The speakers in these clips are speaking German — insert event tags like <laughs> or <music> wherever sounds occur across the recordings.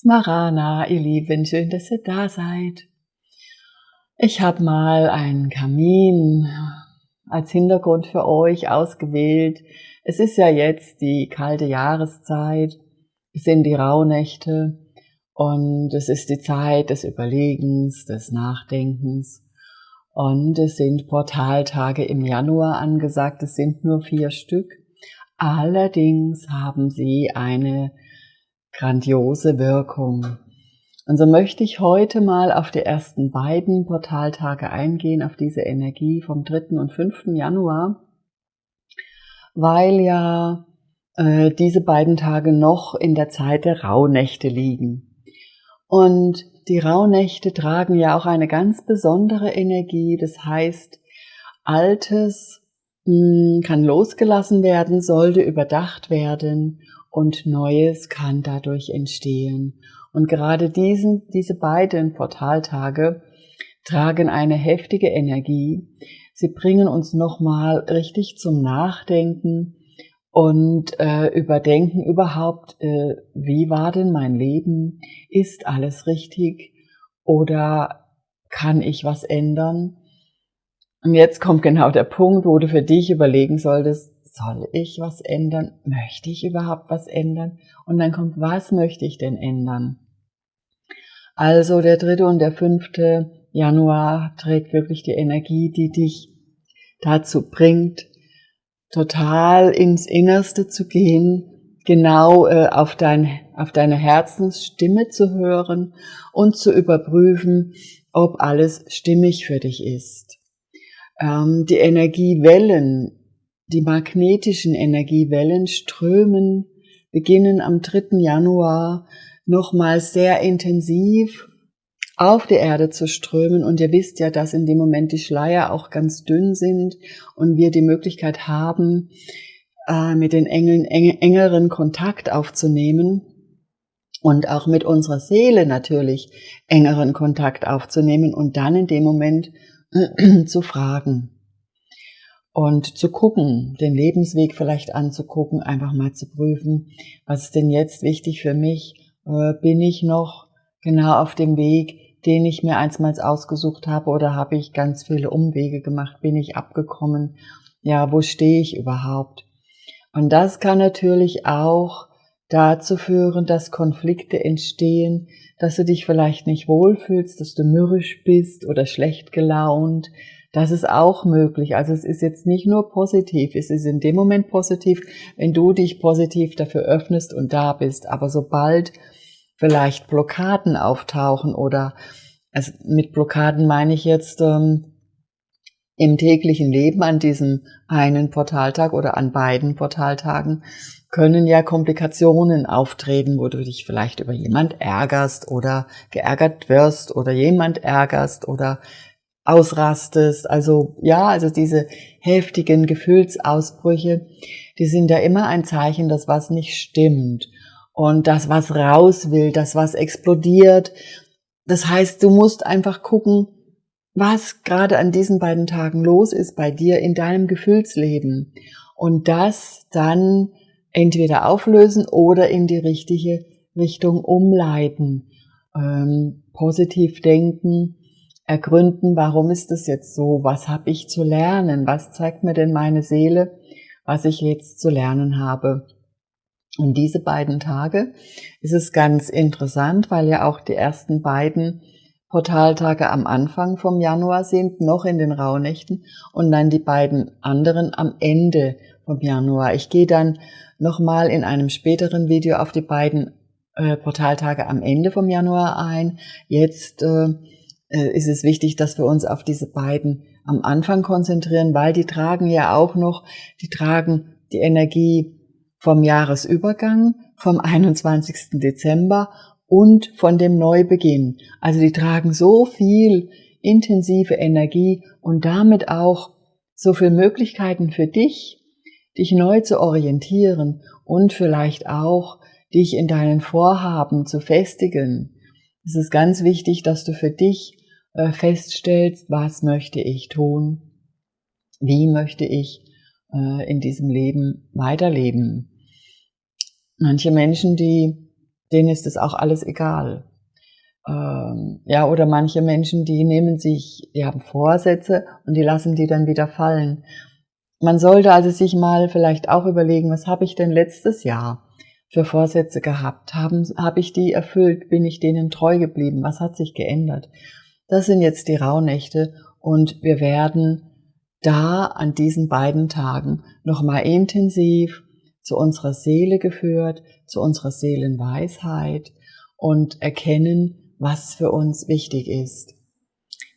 Smarana, ihr Lieben, schön, dass ihr da seid. Ich habe mal einen Kamin als Hintergrund für euch ausgewählt. Es ist ja jetzt die kalte Jahreszeit, es sind die Rauhnächte und es ist die Zeit des Überlegens, des Nachdenkens. Und es sind Portaltage im Januar angesagt, es sind nur vier Stück. Allerdings haben sie eine grandiose Wirkung. Und so möchte ich heute mal auf die ersten beiden Portaltage eingehen, auf diese Energie vom 3. und 5. Januar, weil ja äh, diese beiden Tage noch in der Zeit der Rauhnächte liegen. Und die Rauhnächte tragen ja auch eine ganz besondere Energie, das heißt, Altes mh, hm, kann losgelassen werden, sollte überdacht werden und Neues kann dadurch entstehen. Und gerade diesen, diese beiden Portaltage tragen eine heftige Energie. Sie bringen uns nochmal richtig zum Nachdenken und äh, überdenken überhaupt, äh, wie war denn mein Leben? Ist alles richtig? Oder kann ich was ändern? Und jetzt kommt genau der Punkt, wo du für dich überlegen solltest, soll ich was ändern? Möchte ich überhaupt was ändern? Und dann kommt, was möchte ich denn ändern? Also der dritte und der fünfte Januar trägt wirklich die Energie, die dich dazu bringt, total ins Innerste zu gehen, genau äh, auf, dein, auf deine Herzensstimme zu hören und zu überprüfen, ob alles stimmig für dich ist. Ähm, die Energiewellen, die magnetischen Energiewellen strömen, beginnen am 3. Januar nochmal sehr intensiv auf die Erde zu strömen. Und ihr wisst ja, dass in dem Moment die Schleier auch ganz dünn sind und wir die Möglichkeit haben, äh, mit den Engeln engeren Kontakt aufzunehmen und auch mit unserer Seele natürlich engeren Kontakt aufzunehmen und dann in dem Moment <clears throat> zu fragen und zu gucken, den Lebensweg vielleicht anzugucken, einfach mal zu prüfen, was ist denn jetzt wichtig für mich? Äh, bin ich noch genau auf dem Weg, den ich mir einstmals ausgesucht habe oder habe ich ganz viele Umwege gemacht? Bin ich abgekommen? Ja, wo stehe ich überhaupt? Und das kann natürlich auch dazu führen, dass Konflikte entstehen, dass du dich vielleicht nicht wohlfühlst, dass du mürrisch bist oder schlecht gelaunt, das ist auch möglich. Also es ist jetzt nicht nur positiv, es ist in dem Moment positiv, wenn du dich positiv dafür öffnest und da bist. Aber sobald vielleicht Blockaden auftauchen oder also mit Blockaden meine ich jetzt ähm, im täglichen Leben an diesem einen Portaltag oder an beiden Portaltagen können ja Komplikationen auftreten, wo du dich vielleicht über jemand ärgerst oder geärgert wirst oder jemand ärgerst oder ausrastest. Also ja, also diese heftigen Gefühlsausbrüche, die sind ja immer ein Zeichen, dass was nicht stimmt. Und das, was raus will, das, was explodiert. Das heißt, du musst einfach gucken, was gerade an diesen beiden Tagen los ist bei dir in deinem Gefühlsleben. Und das dann entweder auflösen oder in die richtige Richtung umleiten. Ähm, positiv denken, ergründen, warum ist es jetzt so, was habe ich zu lernen, was zeigt mir denn meine Seele, was ich jetzt zu lernen habe. Und diese beiden Tage ist es ganz interessant, weil ja auch die ersten beiden Portaltage am Anfang vom Januar sind, noch in den Rauhnächten und dann die beiden anderen am Ende vom Januar. Ich gehe dann nochmal in einem späteren Video auf die beiden äh, Portaltage am Ende vom Januar ein. Jetzt äh, ist es wichtig, dass wir uns auf diese beiden am Anfang konzentrieren, weil die tragen ja auch noch, die tragen die Energie vom Jahresübergang, vom <laughs> 21. Dezember und von dem Neubeginn. Also die tragen so viel intensive Energie und damit auch so viel Möglichkeiten für dich, dich neu zu orientieren und vielleicht auch dich in deinen Vorhaben zu festigen. Es ist ganz wichtig, dass du für dich äh, feststellst, was möchte ich tun, wie möchte ich äh, in diesem Leben weiterleben. Manche Menschen, die denen ist es auch alles egal. Ähm, ja, oder manche Menschen, die nehmen sich, die haben Vorsätze und die lassen die dann wieder fallen. Man sollte also sich mal vielleicht auch überlegen, was habe ich denn letztes Jahr für Vorsätze gehabt? Haben, habe ich die erfüllt? Bin ich denen treu geblieben? Was hat sich geändert? Das sind jetzt die Rauhnächte und wir werden da an diesen beiden Tagen nochmal intensiv zu unserer Seele geführt, zu unserer Seelenweisheit und erkennen, was für uns wichtig ist.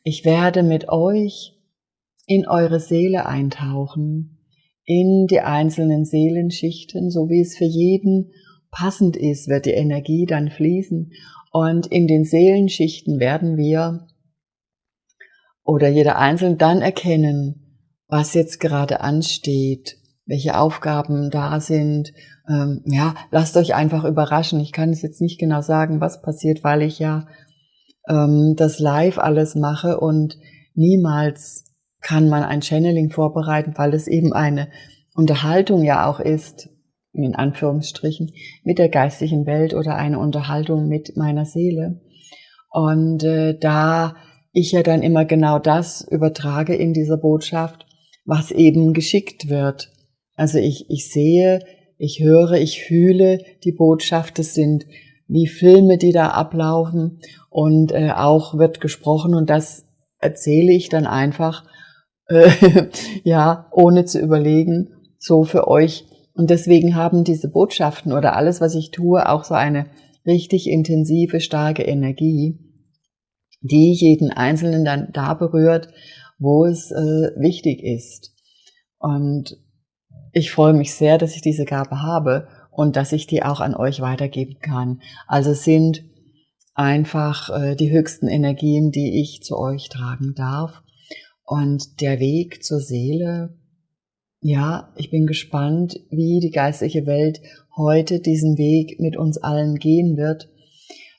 Ich werde mit euch in eure Seele eintauchen, in die einzelnen Seelenschichten, so wie es für jeden passend ist, wird die Energie dann fließen. Und in den Seelenschichten werden wir oder jeder Einzelne dann erkennen, was jetzt gerade ansteht, welche Aufgaben da sind. Ähm, ja, lasst euch einfach überraschen. Ich kann es jetzt nicht genau sagen, was passiert, weil ich ja ähm, das live alles mache und niemals kann man ein Channeling vorbereiten, weil es eben eine Unterhaltung ja auch ist, in Anführungsstrichen, mit der geistigen Welt oder eine Unterhaltung mit meiner Seele. Und äh, da ich ja dann immer genau das übertrage in dieser Botschaft, was eben geschickt wird. Also ich, ich sehe, ich höre, ich fühle die Botschaft, es sind wie Filme, die da ablaufen und äh, auch wird gesprochen und das erzähle ich dann einfach, <laughs> ja, ohne zu überlegen, so für euch. Und deswegen haben diese Botschaften oder alles, was ich tue, auch so eine richtig intensive, starke Energie die jeden Einzelnen dann da berührt, wo es äh, wichtig ist. Und ich freue mich sehr, dass ich diese Gabe habe und dass ich die auch an euch weitergeben kann. Also sind einfach äh, die höchsten Energien, die ich zu euch tragen darf. Und der Weg zur Seele, ja, ich bin gespannt, wie die geistliche Welt heute diesen Weg mit uns allen gehen wird.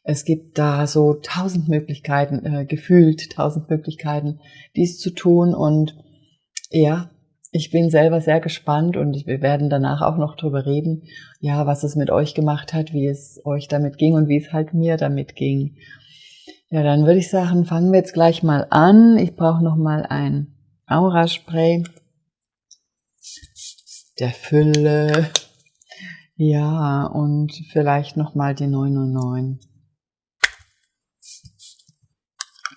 Es gibt da so tausend Möglichkeiten, äh, gefühlt tausend Möglichkeiten, dies zu tun. Und ja, ich bin selber sehr gespannt und wir werden danach auch noch drüber reden, ja, was es mit euch gemacht hat, wie es euch damit ging und wie es halt mir damit ging. Ja, dann würde ich sagen, fangen wir jetzt gleich mal an. Ich brauche noch mal ein Aura-Spray der Fülle. Ja, und vielleicht noch mal die 909.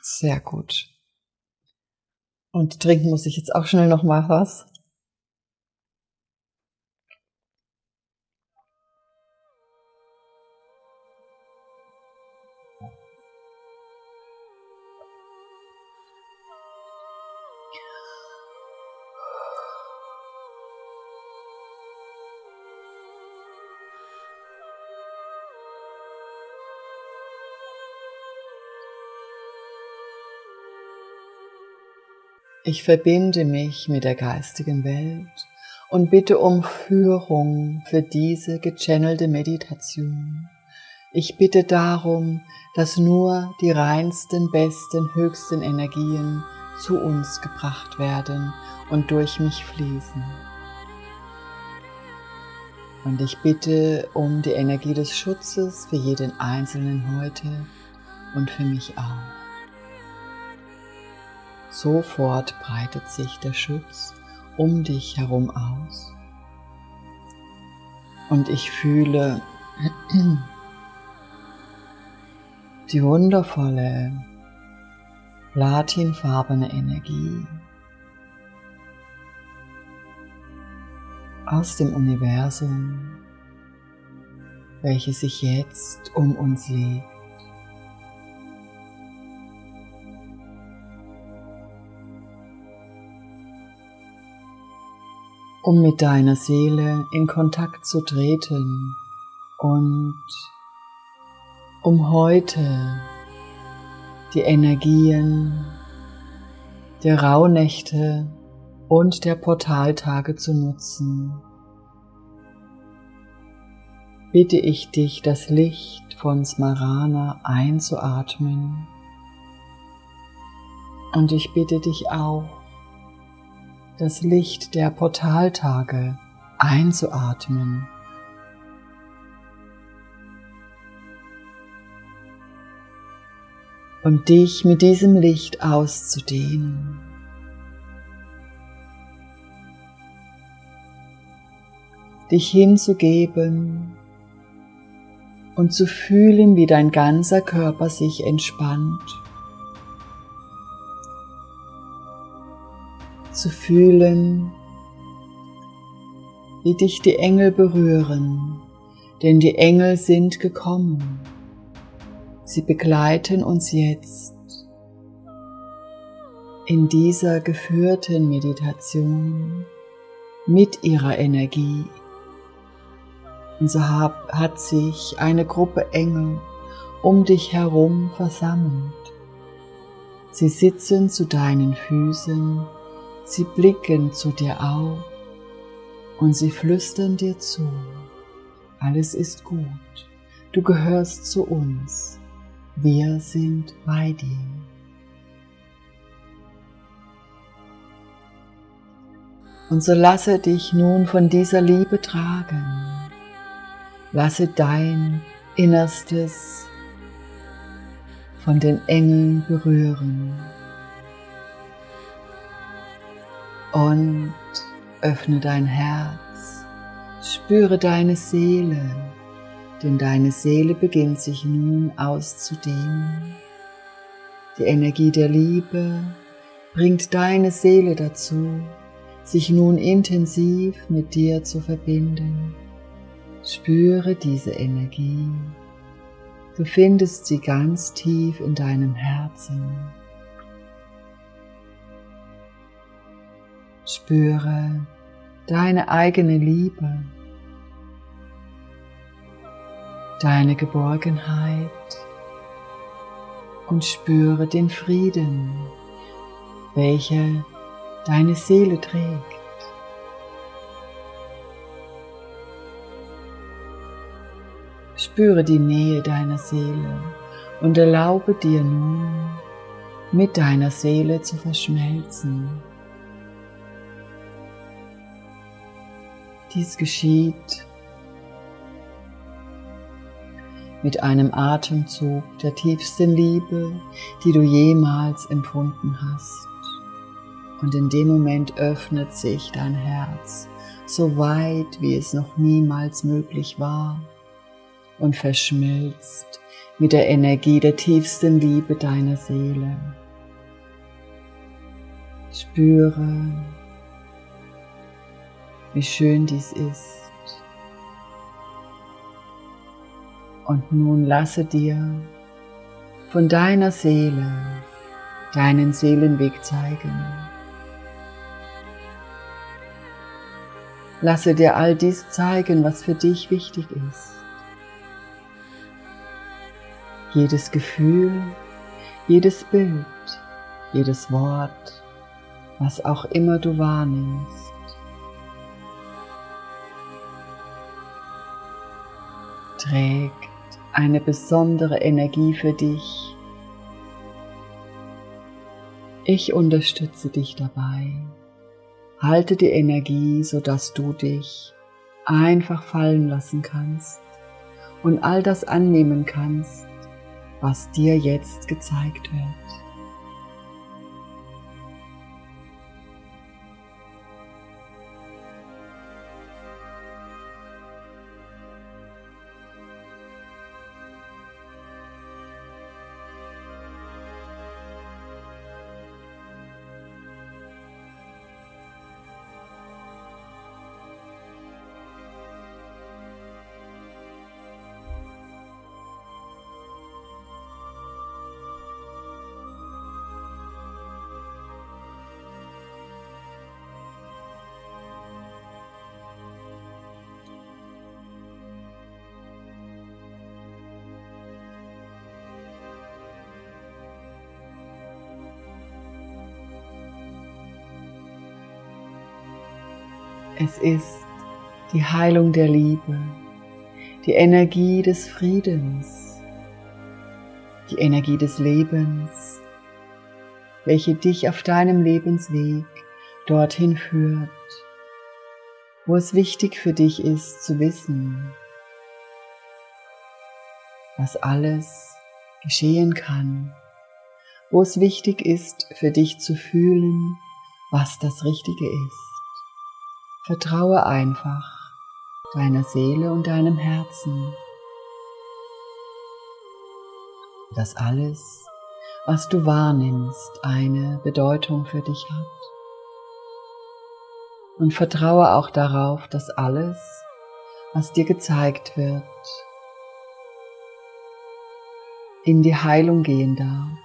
Sehr gut. Und trinken muss ich jetzt auch schnell noch mal was. Ich verbinde mich mit der geistigen Welt und bitte um Führung für diese gechannelte Meditation. Ich bitte darum, dass nur die reinsten, besten, höchsten Energien zu uns gebracht werden und durch mich fließen. Und ich bitte um die Energie des Schutzes für jeden Einzelnen heute und für mich auch. Sofort breitet sich der Schutz um dich herum aus. Und ich fühle <clears throat> die wundervolle platinfarbene Energie aus dem Universum, welche sich jetzt um uns legt. Um mit deiner Seele in Kontakt zu treten und um heute die Energien der Rauhnächte und der Portaltage zu nutzen, bitte ich dich, das Licht von Smarana einzuatmen. Und ich bitte dich auch, das Licht der Portaltage einzuatmen. Und dich mit diesem Licht auszudehnen. Dich hinzugeben und zu fühlen, wie dein ganzer Körper sich entspannt Zu fühlen, wie dich die Engel berühren, denn die Engel sind gekommen. Sie begleiten uns jetzt in dieser geführten Meditation mit ihrer Energie. Und so hat sich eine Gruppe Engel um dich herum versammelt. Sie sitzen zu deinen Füßen, sie blicken zu dir auf und sie flüstern dir zu. Alles ist gut, du gehörst zu uns. Wir sind bei dir. Und so lasse dich nun von dieser Liebe tragen. Lasse dein Innerstes von den Engeln berühren. Und öffne dein Herz, spüre deine Seele denn deine Seele beginnt sich nun auszudehnen. Die Energie der Liebe bringt deine Seele dazu, sich nun intensiv mit dir zu verbinden. Spüre diese Energie. Du findest sie ganz tief in deinem Herzen. Spüre deine eigene Liebe deine Geborgenheit und spüre den Frieden, welcher deine Seele trägt. Spüre die Nähe deiner Seele und erlaube dir nun, mit deiner Seele zu verschmelzen. Dies geschieht mit einem Atemzug der tiefsten Liebe, die du jemals empfunden hast. Und in dem Moment öffnet sich dein Herz so weit, wie es noch niemals möglich war und verschmilzt mit der Energie der tiefsten Liebe deiner Seele. Spüre, wie schön dies ist. Und nun lasse dir von deiner Seele deinen Seelenweg zeigen. Lasse dir all dies zeigen, was für dich wichtig ist. Jedes Gefühl, jedes Bild, jedes Wort, was auch immer du wahrnimmst. Trägt eine besondere Energie für dich. Ich unterstütze dich dabei. Halte die Energie, sodass du dich einfach fallen lassen kannst und all das annehmen kannst, was dir jetzt gezeigt wird. Es ist die Heilung der Liebe, die Energie des Friedens, die Energie des Lebens, welche dich auf deinem Lebensweg dorthin führt, wo es wichtig für dich ist zu wissen, was alles geschehen kann, wo es wichtig ist, für dich zu fühlen, was das Richtige ist. Vertraue einfach deiner Seele und deinem Herzen, dass alles, was du wahrnimmst, eine Bedeutung für dich hat. Und vertraue auch darauf, dass alles, was dir gezeigt wird, in die Heilung gehen darf.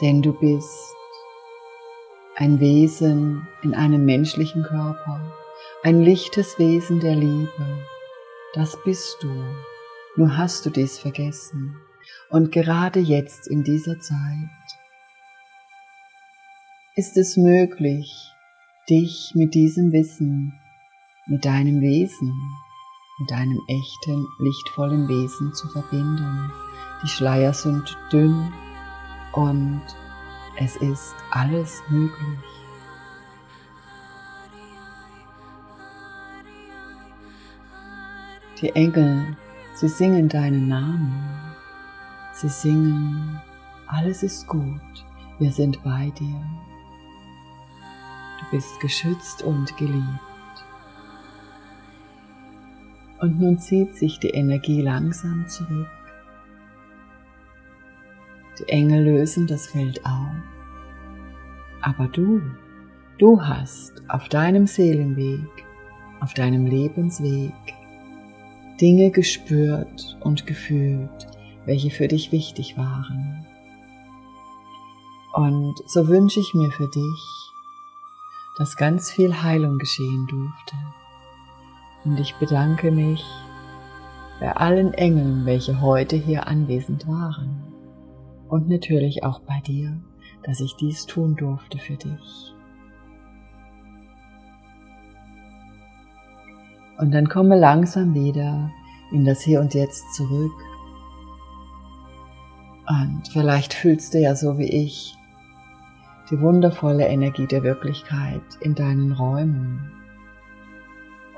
Denn du bist ein Wesen in einem menschlichen Körper, ein lichtes Wesen der Liebe. Das bist du. Nur hast du dies vergessen. Und gerade jetzt in dieser Zeit ist es möglich, dich mit diesem Wissen, mit deinem Wesen, mit deinem echten, lichtvollen Wesen zu verbinden. Die Schleier sind dünn und es ist alles möglich. Die Engel, sie singen deinen Namen. Sie singen, alles ist gut, wir sind bei dir. Du bist geschützt und geliebt. Und nun zieht sich die Energie langsam zurück. Die Engel lösen das Feld auf. Aber du, du hast auf deinem Seelenweg, auf deinem Lebensweg Dinge gespürt und gefühlt, welche für dich wichtig waren. Und so wünsche ich mir für dich, dass ganz viel Heilung geschehen durfte. Und ich bedanke mich bei allen Engeln, welche heute hier anwesend waren. Und natürlich auch bei dir, dass ich dies tun durfte für dich. Und dann komme langsam wieder in das Hier und Jetzt zurück. Und vielleicht fühlst du ja so wie ich die wundervolle Energie der Wirklichkeit in deinen Räumen.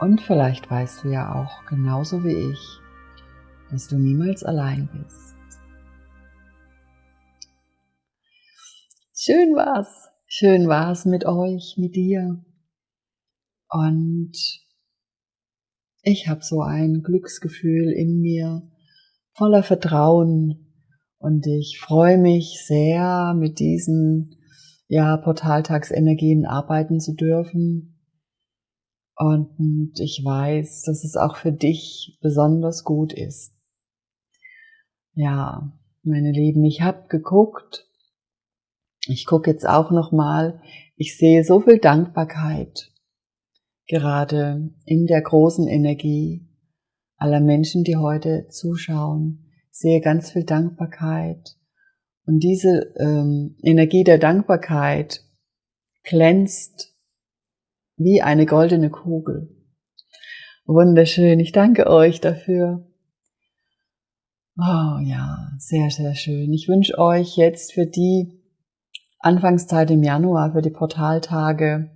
Und vielleicht weißt du ja auch genauso wie ich, dass du niemals allein bist. Schön war's. Schön war's mit euch, mit dir. Und ich habe so ein Glücksgefühl in mir, voller Vertrauen. Und ich freue mich sehr, mit diesen ja, Portaltagsenergien arbeiten zu dürfen und ich weiß, dass es auch für dich besonders gut ist. Ja, meine Lieben, ich habe geguckt. Ich gucke jetzt auch noch mal. Ich sehe so viel Dankbarkeit gerade in der großen Energie aller Menschen, die heute zuschauen. Ich sehe ganz viel Dankbarkeit und diese ähm, Energie der Dankbarkeit glänzt wie eine goldene Kugel. Wunderschön, ich danke euch dafür. Oh ja, sehr, sehr schön. Ich wünsche euch jetzt für die Anfangszeit im Januar, für die Portaltage,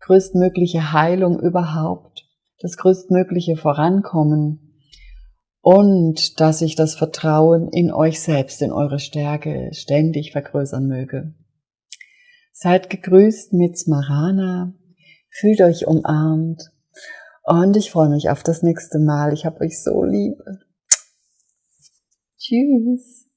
größtmögliche Heilung überhaupt, das größtmögliche Vorankommen und dass sich das Vertrauen in euch selbst, in eure Stärke ständig vergrößern möge. Seid gegrüßt mit Smarana, Fühlt euch umarmt und ich freue mich auf das nächste Mal. Ich habe euch so lieb. Tschüss.